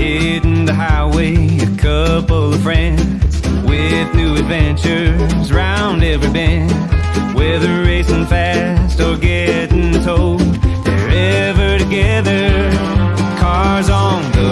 hitting the highway, a couple of friends with new adventures round every bend. Whether racing fast or getting towed, they're ever together. Cars on the.